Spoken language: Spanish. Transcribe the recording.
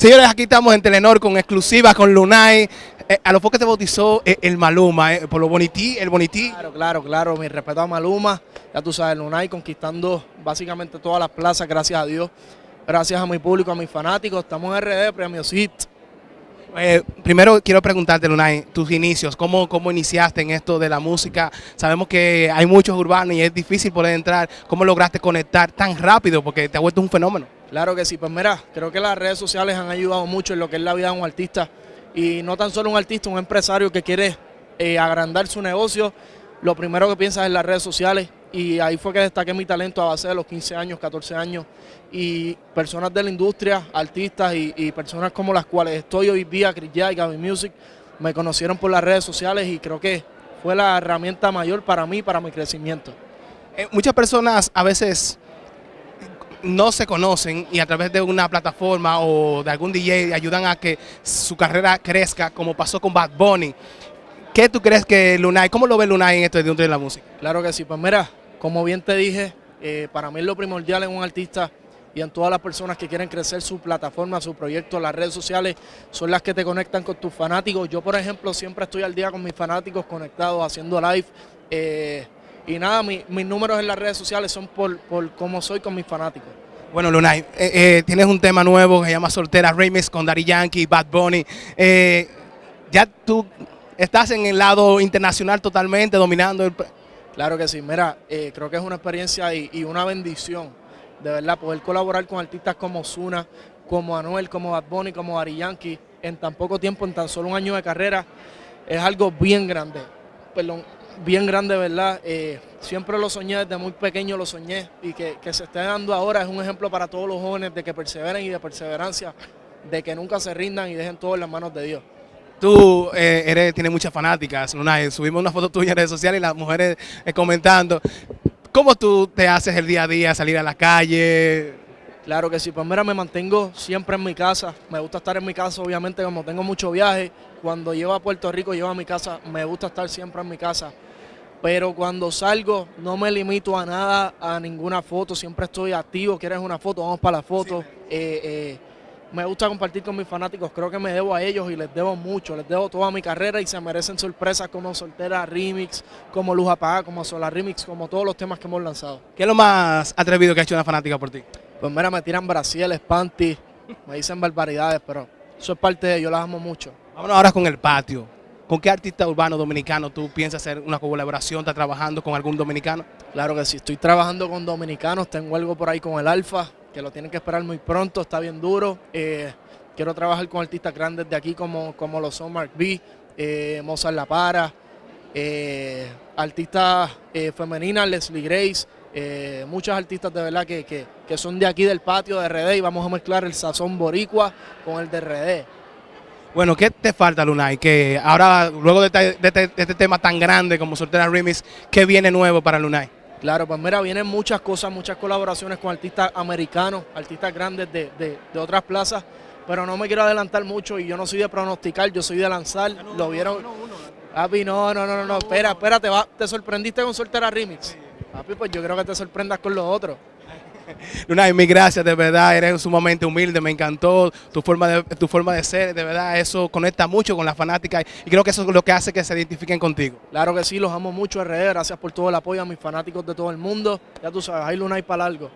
Señores, aquí estamos en Telenor con exclusiva con Lunay. Eh, a lo poco te bautizó eh, el Maluma, eh, por lo bonití, el bonití. Claro, claro, claro. Mi respeto a Maluma. Ya tú sabes, Lunay conquistando básicamente todas las plazas, gracias a Dios. Gracias a mi público, a mis fanáticos. Estamos en RD, Premio. Eh, primero quiero preguntarte, Lunay, tus inicios, ¿cómo, ¿cómo iniciaste en esto de la música? Sabemos que hay muchos urbanos y es difícil poder entrar. ¿Cómo lograste conectar tan rápido? Porque te ha vuelto un fenómeno. Claro que sí, pues mira, creo que las redes sociales han ayudado mucho en lo que es la vida de un artista. Y no tan solo un artista, un empresario que quiere eh, agrandar su negocio, lo primero que piensa es en las redes sociales. Y ahí fue que destaqué mi talento a base de los 15 años, 14 años. Y personas de la industria, artistas y, personas como las cuales estoy hoy día, Chris y Gaby Music, me conocieron por las redes sociales y creo que fue la herramienta mayor para mí, para mi crecimiento. Eh, muchas personas a veces no se conocen y a través de una plataforma o de algún DJ ayudan a que su carrera crezca, como pasó con Bad Bunny. ¿Qué tú crees que Lunay, cómo lo ve Lunay en esto de la música? Claro que sí, pues mira, como bien te dije, eh, para mí lo primordial en un artista y en todas las personas que quieren crecer su plataforma, su proyecto, las redes sociales, son las que te conectan con tus fanáticos. Yo, por ejemplo, siempre estoy al día con mis fanáticos conectados, haciendo live. Eh, y nada, mis números en las redes sociales son por, por cómo soy con mis fanáticos. Bueno, Lunay, eh, tienes un tema nuevo que se llama Soltera Remix con Daddy Yankee, Bad Bunny. Ya tú estás en el lado internacional totalmente dominando el... Claro que sí, mira, creo que es una experiencia y, una bendición, de verdad, poder colaborar con artistas como Zuna, como Anuel, como Bad Bunny, como Daddy Yankee, en tan poco tiempo, en tan solo un año de carrera, es algo bien grande. Perdón, bien grande, ¿verdad? Eh, siempre lo soñé, desde muy pequeño lo soñé y que, se esté dando ahora es un ejemplo para todos los jóvenes de que perseveren y de perseverancia, de que nunca se rindan y dejen todo en las manos de Dios. Tú eh, eres, tienes muchas fanáticas, subimos una foto tuya en redes sociales y las mujeres eh, comentando. ¿Cómo tú te haces el día a día, salir a la calle? Claro que sí, pues mira, me mantengo siempre en mi casa. Me gusta estar en mi casa, obviamente, como tengo mucho viaje. Cuando llevo a Puerto Rico, llevo a mi casa, me gusta estar siempre en mi casa. Pero cuando salgo, no me limito a nada, a ninguna foto. Siempre estoy activo. ¿Quieres una foto? Vamos para la foto. Eh, eh, me gusta compartir con mis fanáticos. Creo que me debo a ellos y les debo mucho. Les debo toda mi carrera y se merecen sorpresas como Soltera Remix, como Luz Apagada, como Solar Remix, como todos los temas que hemos lanzado. ¿Qué es lo más atrevido que ha hecho una fanática por ti? Pues mira, me tiran brasiles, panty, me dicen barbaridades, pero eso es parte de ellos, las amo mucho. Vámonos ahora con el patio. ¿Con qué artista urbano dominicano tú piensas hacer una colaboración? ¿Estás trabajando con algún dominicano? Claro que sí, estoy trabajando con dominicanos, tengo algo por ahí con el Alfa, que lo tienen que esperar muy pronto, está bien duro. Eh, quiero trabajar con artistas grandes de aquí como, como lo son Mark B, eh, Mozart La Para, eh, artistas eh, femeninas, Leslie Grace, muchos artistas de verdad que, son de aquí del patio de RD y vamos a mezclar el sazón boricua con el de RD. Bueno, ¿qué te falta, Lunay? Que ahora, luego de este, este, tema tan grande como Soltera Remix, ¿qué viene nuevo para Lunay? Claro, pues mira, vienen muchas cosas, muchas colaboraciones con artistas americanos, artistas grandes de, otras plazas, pero no me quiero adelantar mucho y yo no soy de pronosticar, yo soy de lanzar. ¿Lo vieron? Papi, no, no, no, no, espera, espérate, va, te sorprendiste con Soltera Remix. Papi, pues yo creo que te sorprendas con los otros. Luna, mil gracias, de verdad, eres sumamente humilde, me encantó tu forma, de, tu forma de ser, de verdad, eso conecta mucho con la fanática y creo que eso es lo que hace que se identifiquen contigo. Claro que sí, los amo mucho, RD, gracias por todo el apoyo a mis fanáticos de todo el mundo, ya tú sabes, hay Luna y para largo.